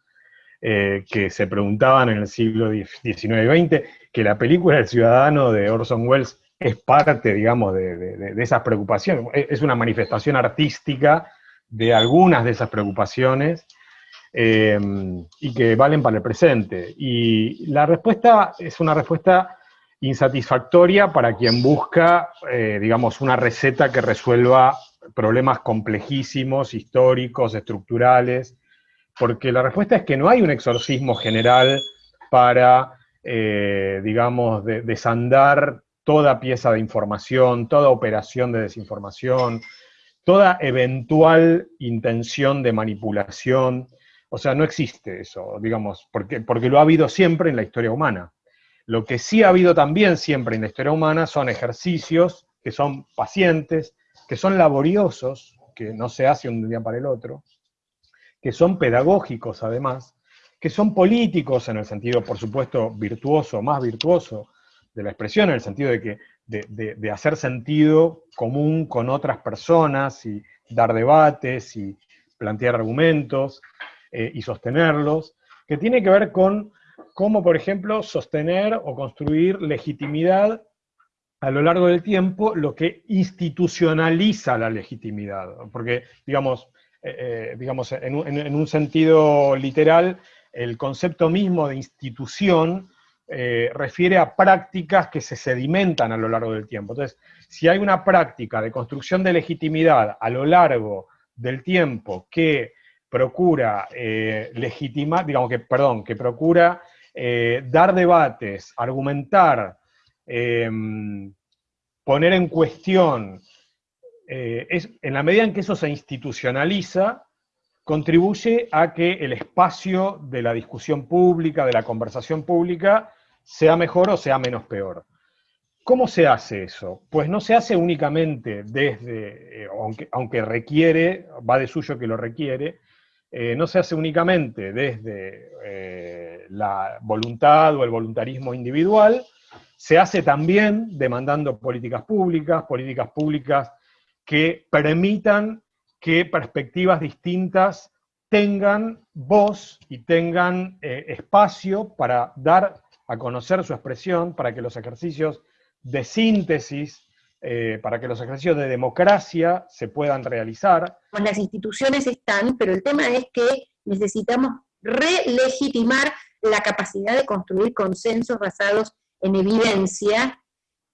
eh, que se preguntaban en el siglo XIX y XX, que la película El Ciudadano de Orson Welles es parte, digamos, de, esas preocupaciones, es una manifestación artística de algunas de esas preocupaciones, eh, y que valen para el presente. Y la respuesta es una respuesta insatisfactoria para quien busca, eh, digamos, una receta que resuelva problemas complejísimos, históricos, estructurales, porque la respuesta es que no hay un exorcismo general para, eh, digamos, desandar toda pieza de información, toda operación de desinformación, toda eventual intención de manipulación. O sea, no existe eso, digamos, porque, porque lo ha habido siempre en la historia humana. Lo que sí ha habido también siempre en la historia humana son ejercicios que son pacientes, que son laboriosos, que no se hacen un día para el otro, que son pedagógicos además, que son políticos en el sentido, por supuesto, virtuoso, más virtuoso de la expresión, en el sentido de que de, hacer sentido común con otras personas y dar debates y plantear argumentos eh, y sostenerlos, que tiene que ver con cómo, por ejemplo, sostener o construir legitimidad a lo largo del tiempo, lo que institucionaliza la legitimidad. Porque, digamos, eh, eh, digamos en, un, sentido literal, el concepto mismo de institución eh, refiere a prácticas que se sedimentan a lo largo del tiempo. Entonces, si hay una práctica de construcción de legitimidad a lo largo del tiempo que procura legitimar, digamos que, perdón, que procura eh, dar debates, argumentar, em, poner en cuestión, eh, es, en la medida en que eso se institucionaliza, contribuye a que el espacio de la discusión pública, de la conversación pública, sea mejor o sea menos peor. ¿Cómo se hace eso? Pues no se hace únicamente desde, eh, aunque, aunque, requiere, va de suyo que lo requiere, no se hace únicamente desde la voluntad o el voluntarismo individual, se hace también demandando políticas públicas, políticas públicas que permitan que perspectivas distintas tengan voz y tengan eh, espacio para dar a conocer su expresión, para que los ejercicios de síntesis, eh, para que los ejercicios de democracia se puedan realizar. Las instituciones están, pero el tema es que necesitamos relegitimar la capacidad de construir consensos basados en evidencia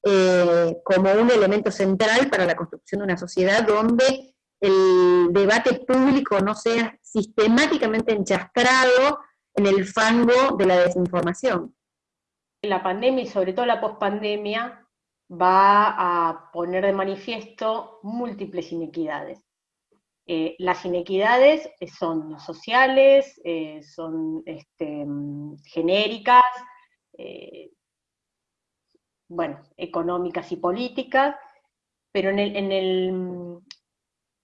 eh, como un elemento central para la construcción de una sociedad donde el debate público no sea sistemáticamente enchastrado en el fango de la desinformación. La pandemia y sobre todo la pospandemia va a poner de manifiesto múltiples inequidades. Eh, las inequidades eh, son sociales, eh, son este, genéricas, bueno, económicas y políticas, pero en el, en, el,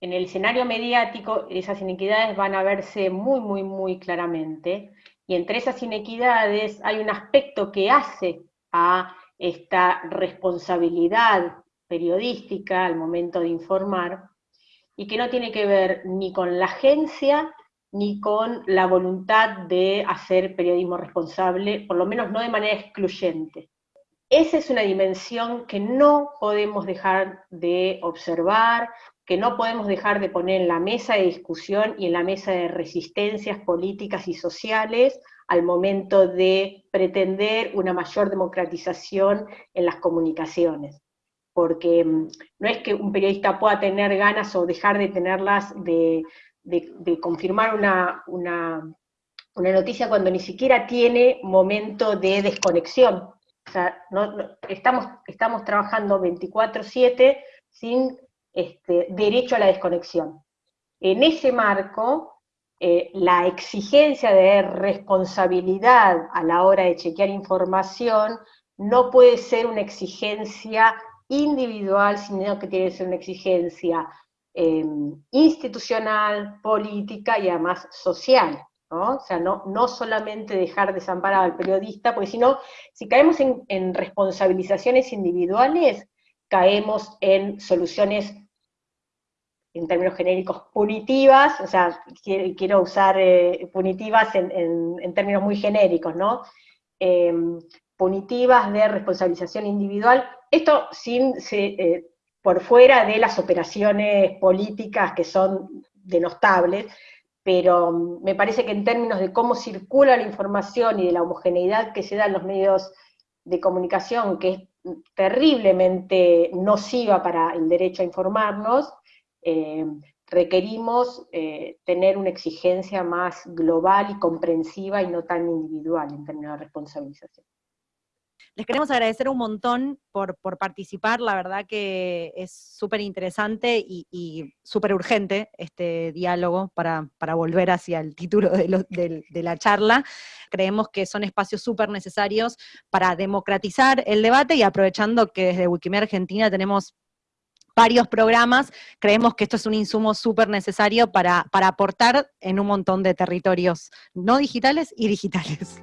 en el escenario mediático esas inequidades van a verse muy, muy, muy claramente, y entre esas inequidades hay un aspecto que hace a esta responsabilidad periodística al momento de informar, y que no tiene que ver ni con la agencia ni con la voluntad de hacer periodismo responsable, por lo menos no de manera excluyente. Esa es una dimensión que no podemos dejar de observar, que no podemos dejar de poner en la mesa de discusión y en la mesa de resistencias políticas y sociales al momento de pretender una mayor democratización en las comunicaciones porque mm, no es que un periodista pueda tener ganas o dejar de tenerlas de, confirmar una, noticia cuando ni siquiera tiene momento de desconexión. O sea, estamos, estamos trabajando 24/7 sin este, derecho a la desconexión. En ese marco, eh, la exigencia de responsabilidad a la hora de chequear información no puede ser una exigencia individual, sino que tiene que ser una exigencia eh, institucional, política y además social. ¿No? O sea, no, no solamente dejar desamparado al periodista, porque si no, si caemos en, en responsabilizaciones individuales, caemos en soluciones en términos genéricos, punitivas, o sea, quiero, usar eh, punitivas en, términos muy genéricos, ¿no? Em, punitivas de responsabilización individual, esto sin, eh, por fuera de las operaciones políticas que son denostables, pero mm, me parece que en términos de cómo circula la información y de la homogeneidad que se da en los medios de comunicación, que es terriblemente nociva para el derecho a informarnos, eh, requerimos eh, tener una exigencia más global y comprensiva y no tan individual en términos de responsabilización. Les queremos agradecer un montón por, participar, la verdad que es súper interesante y, súper urgente este diálogo para, volver hacia el título de, la charla. Creemos que son espacios súper necesarios para democratizar el debate y aprovechando que desde Wikimedia Argentina tenemos varios programas, creemos que esto es un insumo súper necesario para, para aportar en un montón de territorios no digitales y digitales.